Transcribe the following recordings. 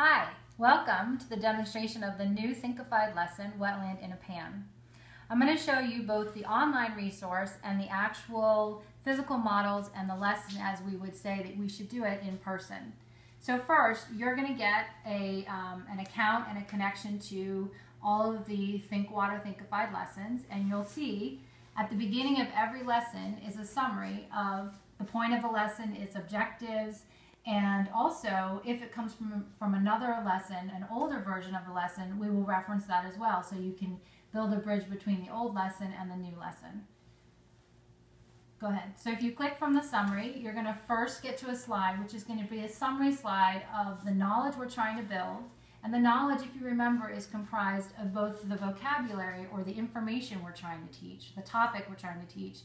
Hi, welcome to the demonstration of the new Thinkified lesson, Wetland in a Pan. I'm going to show you both the online resource and the actual physical models and the lesson as we would say that we should do it in person. So first, you're going to get a, um, an account and a connection to all of the Think Water Thinkified lessons, and you'll see at the beginning of every lesson is a summary of the point of the lesson, its objectives, and also, if it comes from, from another lesson, an older version of the lesson, we will reference that as well. So you can build a bridge between the old lesson and the new lesson. Go ahead. So if you click from the summary, you're going to first get to a slide, which is going to be a summary slide of the knowledge we're trying to build. And the knowledge, if you remember, is comprised of both the vocabulary or the information we're trying to teach, the topic we're trying to teach,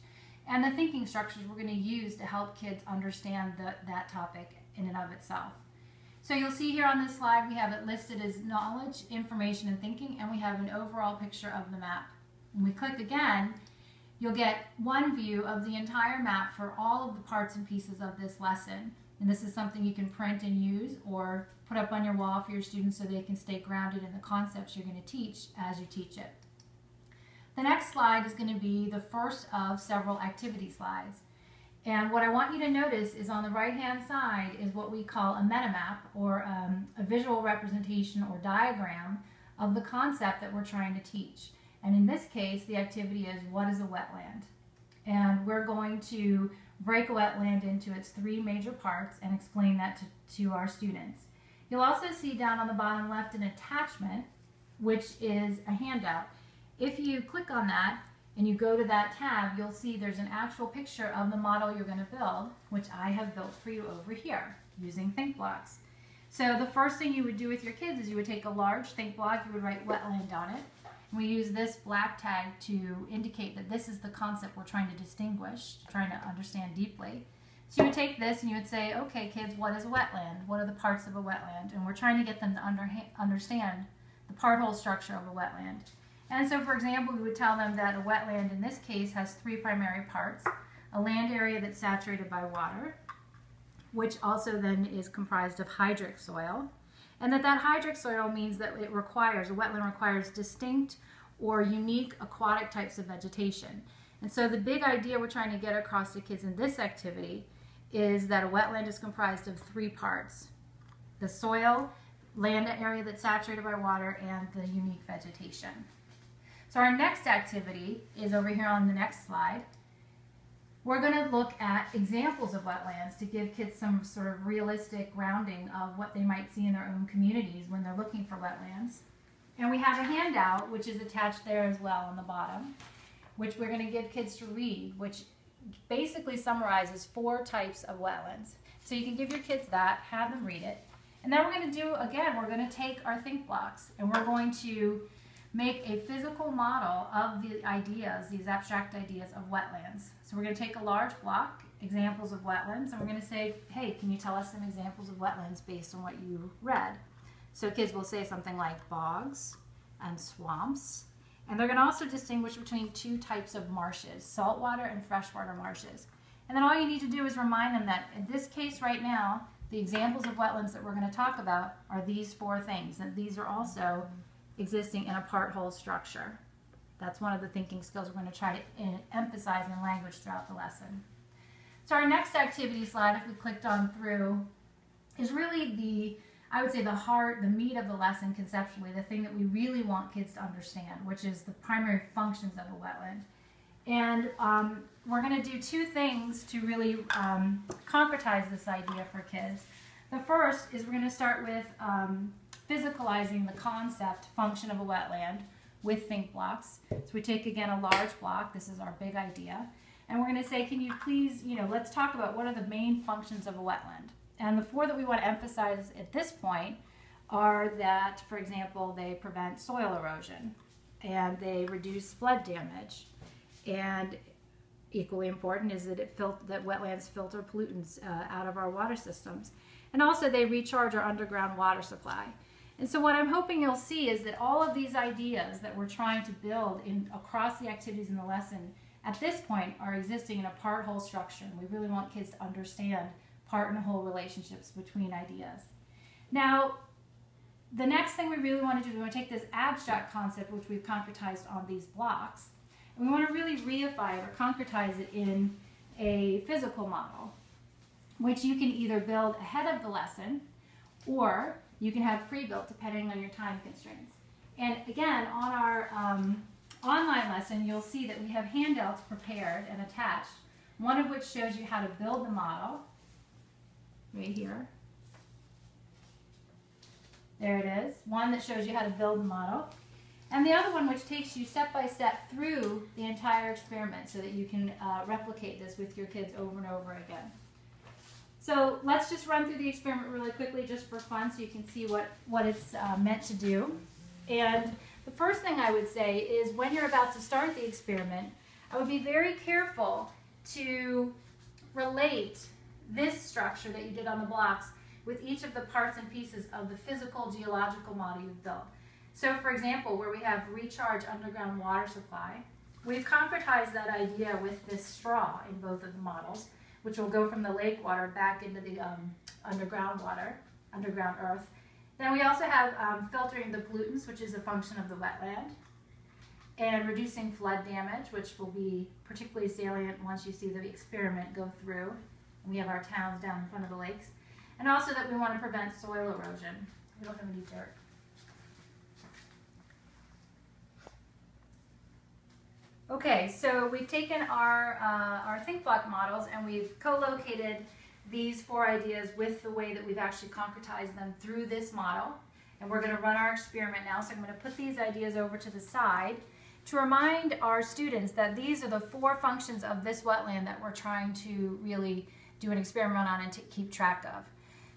and the thinking structures we're going to use to help kids understand the, that topic in and of itself. So you'll see here on this slide we have it listed as knowledge, information, and thinking, and we have an overall picture of the map. When we click again, you'll get one view of the entire map for all of the parts and pieces of this lesson. And this is something you can print and use or put up on your wall for your students so they can stay grounded in the concepts you're going to teach as you teach it. The next slide is going to be the first of several activity slides. And what I want you to notice is on the right hand side is what we call a metamap or um, a visual representation or diagram of the concept that we're trying to teach. And in this case, the activity is what is a wetland? And we're going to break a wetland into its three major parts and explain that to, to our students. You'll also see down on the bottom left an attachment, which is a handout. If you click on that, and you go to that tab, you'll see there's an actual picture of the model you're going to build, which I have built for you over here using Think Blocks. So the first thing you would do with your kids is you would take a large Think Block, you would write wetland on it. We use this black tag to indicate that this is the concept we're trying to distinguish, trying to understand deeply. So you would take this and you would say, okay, kids, what is a wetland? What are the parts of a wetland? And we're trying to get them to under understand the part whole structure of a wetland. And so, for example, we would tell them that a wetland in this case has three primary parts. A land area that's saturated by water, which also then is comprised of hydric soil. And that that hydric soil means that it requires, a wetland requires distinct or unique aquatic types of vegetation. And so the big idea we're trying to get across to kids in this activity is that a wetland is comprised of three parts. The soil, land area that's saturated by water, and the unique vegetation. So our next activity is over here on the next slide. We're going to look at examples of wetlands to give kids some sort of realistic grounding of what they might see in their own communities when they're looking for wetlands. And we have a handout which is attached there as well on the bottom, which we're going to give kids to read, which basically summarizes four types of wetlands. So you can give your kids that, have them read it. And then we're going to do, again, we're going to take our think blocks and we're going to make a physical model of the ideas, these abstract ideas of wetlands. So we're going to take a large block, examples of wetlands, and we're going to say, hey, can you tell us some examples of wetlands based on what you read? So kids will say something like bogs and swamps. And they're going to also distinguish between two types of marshes, saltwater and freshwater marshes. And then all you need to do is remind them that in this case right now, the examples of wetlands that we're going to talk about are these four things. And these are also existing in a part whole structure. That's one of the thinking skills we're going to try to emphasize in language throughout the lesson. So our next activity slide, if we clicked on through, is really the, I would say the heart, the meat of the lesson conceptually, the thing that we really want kids to understand, which is the primary functions of a wetland. And um, we're going to do two things to really um, concretize this idea for kids. The first is we're going to start with um, physicalizing the concept function of a wetland with think blocks. So we take again a large block, this is our big idea, and we're going to say, can you please, you know, let's talk about what are the main functions of a wetland. And the four that we want to emphasize at this point are that, for example, they prevent soil erosion and they reduce flood damage. And equally important is that it that wetlands filter pollutants uh, out of our water systems. And also they recharge our underground water supply. And so what I'm hoping you'll see is that all of these ideas that we're trying to build in across the activities in the lesson at this point are existing in a part whole structure. And we really want kids to understand part and whole relationships between ideas. Now, the next thing we really want to do is we want to take this abstract concept, which we've concretized on these blocks, and we want to really reify it or concretize it in a physical model, which you can either build ahead of the lesson or you can have pre-built depending on your time constraints. And again, on our um, online lesson, you'll see that we have handouts prepared and attached, one of which shows you how to build the model, right here. There it is. One that shows you how to build the model. And the other one which takes you step by step through the entire experiment so that you can uh, replicate this with your kids over and over again. So let's just run through the experiment really quickly just for fun so you can see what, what it's uh, meant to do. And the first thing I would say is when you're about to start the experiment, I would be very careful to relate this structure that you did on the blocks with each of the parts and pieces of the physical geological model you've built. So for example, where we have recharge underground water supply, we've concretized that idea with this straw in both of the models, which will go from the lake water back into the um, underground water, underground earth. Then we also have um, filtering the pollutants, which is a function of the wetland, and reducing flood damage, which will be particularly salient once you see the experiment go through. And we have our towns down in front of the lakes. And also that we want to prevent soil erosion. We don't have any dirt. Okay, so we've taken our, uh, our think block models and we've co-located these four ideas with the way that we've actually concretized them through this model. And we're going to run our experiment now. So I'm going to put these ideas over to the side to remind our students that these are the four functions of this wetland that we're trying to really do an experiment on and to keep track of.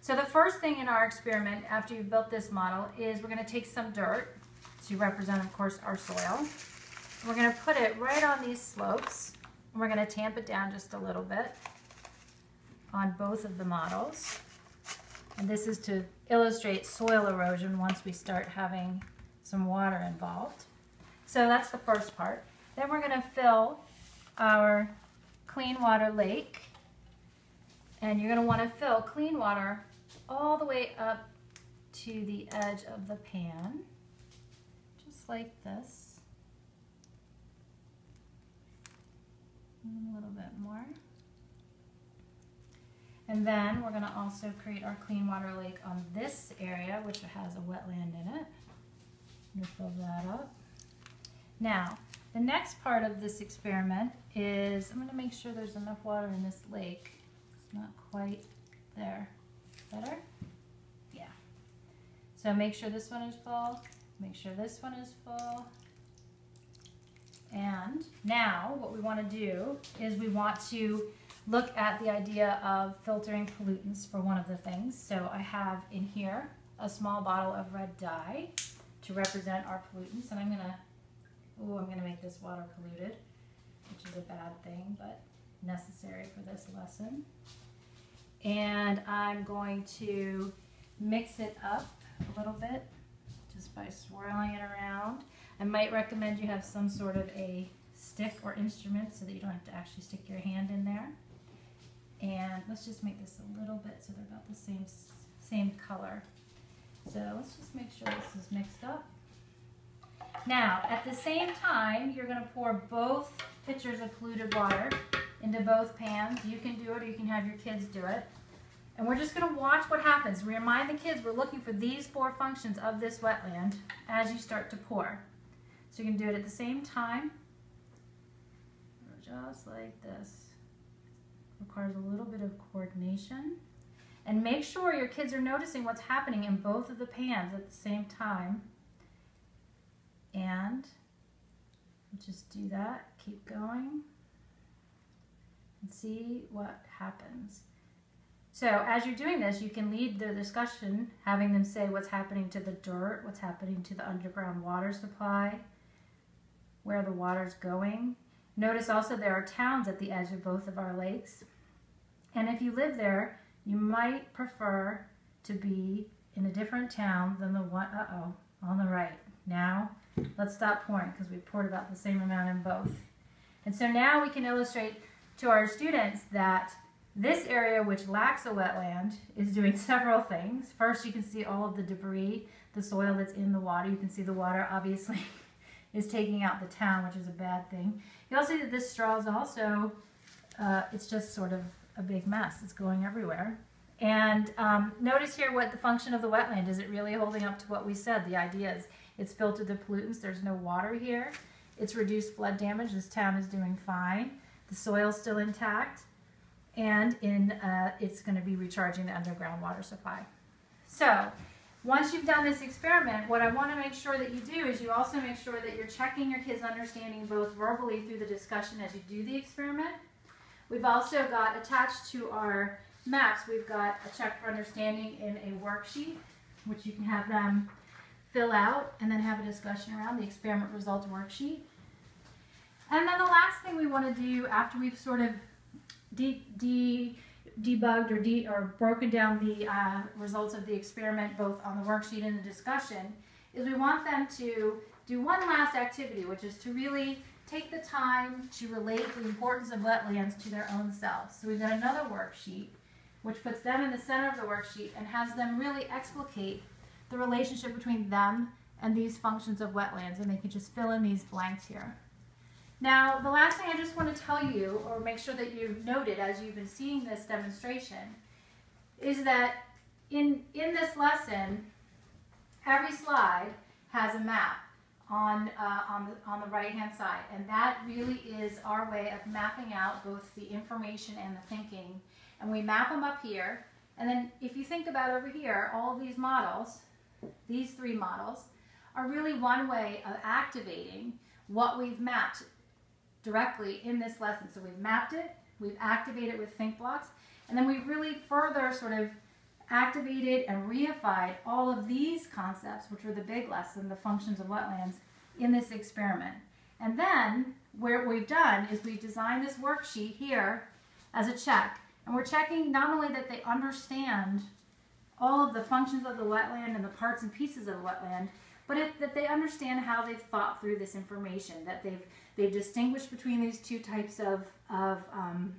So the first thing in our experiment after you've built this model is we're going to take some dirt to represent, of course, our soil. We're going to put it right on these slopes. And we're going to tamp it down just a little bit on both of the models. And this is to illustrate soil erosion once we start having some water involved. So that's the first part. Then we're going to fill our clean water lake. And you're going to want to fill clean water all the way up to the edge of the pan, just like this. And a little bit more. And then we're going to also create our clean water lake on this area, which has a wetland in it. Fill that up. Now, the next part of this experiment is, I'm going to make sure there's enough water in this lake. It's not quite there. Better? Yeah. So make sure this one is full. Make sure this one is full. And now what we want to do is we want to look at the idea of filtering pollutants for one of the things. So I have in here a small bottle of red dye to represent our pollutants. And I'm going to, oh, I'm going to make this water polluted, which is a bad thing, but necessary for this lesson and I'm going to mix it up a little bit just by swirling it around. I might recommend you have some sort of a stick or instrument so that you don't have to actually stick your hand in there. And let's just make this a little bit so they're about the same, same color. So let's just make sure this is mixed up. Now, at the same time, you're going to pour both pitchers of polluted water into both pans. You can do it or you can have your kids do it. And we're just going to watch what happens. Remind the kids we're looking for these four functions of this wetland as you start to pour. So you can do it at the same time, just like this. Requires a little bit of coordination. And make sure your kids are noticing what's happening in both of the pans at the same time. And just do that, keep going, and see what happens. So as you're doing this, you can lead the discussion, having them say what's happening to the dirt, what's happening to the underground water supply, where the water's going. Notice also there are towns at the edge of both of our lakes. And if you live there, you might prefer to be in a different town than the one, uh-oh, on the right. Now, let's stop pouring because we poured about the same amount in both. And so now we can illustrate to our students that This area, which lacks a wetland, is doing several things. First, you can see all of the debris, the soil that's in the water. You can see the water obviously is taking out the town, which is a bad thing. You'll see that this straw is also, uh, it's just sort of a big mess. It's going everywhere. And um, notice here what the function of the wetland is. It really holding up to what we said. The idea is it's filtered the pollutants. There's no water here. It's reduced flood damage. This town is doing fine. The soil's still intact. And in uh, it's going to be recharging the underground water supply. So once you've done this experiment, what I want to make sure that you do is you also make sure that you're checking your kids' understanding both verbally through the discussion as you do the experiment. We've also got attached to our maps, we've got a check for understanding in a worksheet, which you can have them fill out and then have a discussion around the experiment results worksheet. And then the last thing we want to do after we've sort of de, de debugged or, de or broken down the uh, results of the experiment both on the worksheet and the discussion is we want them to do one last activity, which is to really take the time to relate the importance of wetlands to their own selves. So we've got another worksheet which puts them in the center of the worksheet and has them really explicate the relationship between them and these functions of wetlands, and they can just fill in these blanks here. Now, the last thing I just want to tell you, or make sure that you've noted as you've been seeing this demonstration, is that in, in this lesson, every slide has a map on, uh, on the, on the right-hand side, and that really is our way of mapping out both the information and the thinking and we map them up here. And then if you think about over here, all these models, these three models, are really one way of activating what we've mapped directly in this lesson. So we've mapped it, we've activated it with think blocks, and then we've really further sort of activated and reified all of these concepts, which were the big lesson, the functions of wetlands, in this experiment. And then what we've done is we've designed this worksheet here as a check. And we're checking not only that they understand all of the functions of the wetland and the parts and pieces of the wetland, but that they understand how they've thought through this information, that they've they've distinguished between these two types of of, um,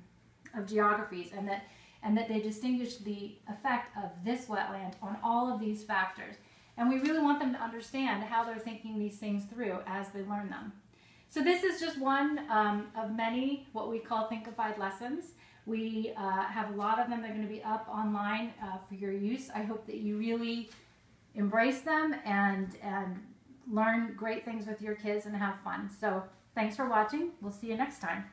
of geographies, and that and that they distinguish the effect of this wetland on all of these factors. And we really want them to understand how they're thinking these things through as they learn them. So this is just one um, of many what we call Thinkified lessons. We uh, have a lot of them. They're going to be up online uh, for your use. I hope that you really embrace them and, and learn great things with your kids and have fun. So thanks for watching. We'll see you next time.